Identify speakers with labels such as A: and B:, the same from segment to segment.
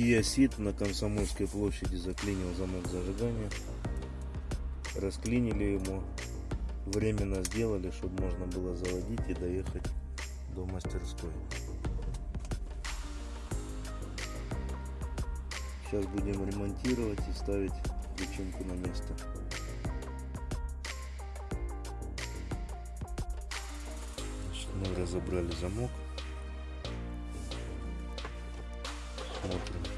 A: Kia Ceed на Комсомольской площади заклинил замок зажигания. Расклинили ему. Временно сделали, чтобы можно было заводить и доехать до мастерской. Сейчас будем ремонтировать и ставить личинку на место. Мы разобрали замок. Смотрим,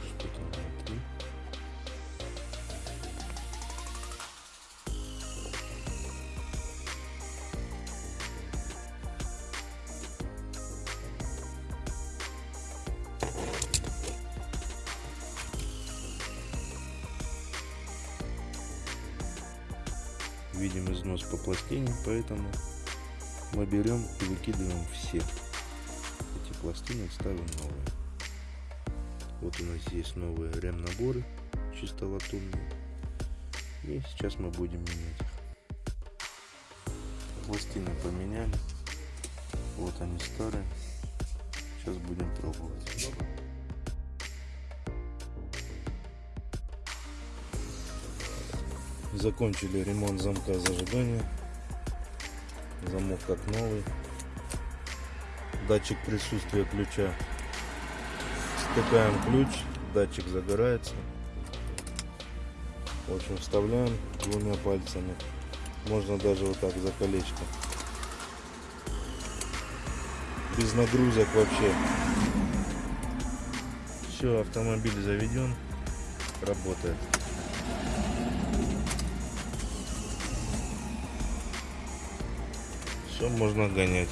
A: Видим износ по пластине, поэтому мы берем и выкидываем все эти пластины, ставим новые. Вот у нас есть новые ремнаборы, чисто латунные. И сейчас мы будем менять их. Пластины поменяли. Вот они старые. Сейчас будем пробовать. Закончили ремонт замка зажигания. Замок как новый. Датчик присутствия ключа. Втыкаем ключ, датчик загорается. В общем, вставляем двумя пальцами. Можно даже вот так за колечко. Без нагрузок вообще. Все, автомобиль заведен. Работает. Все можно гонять.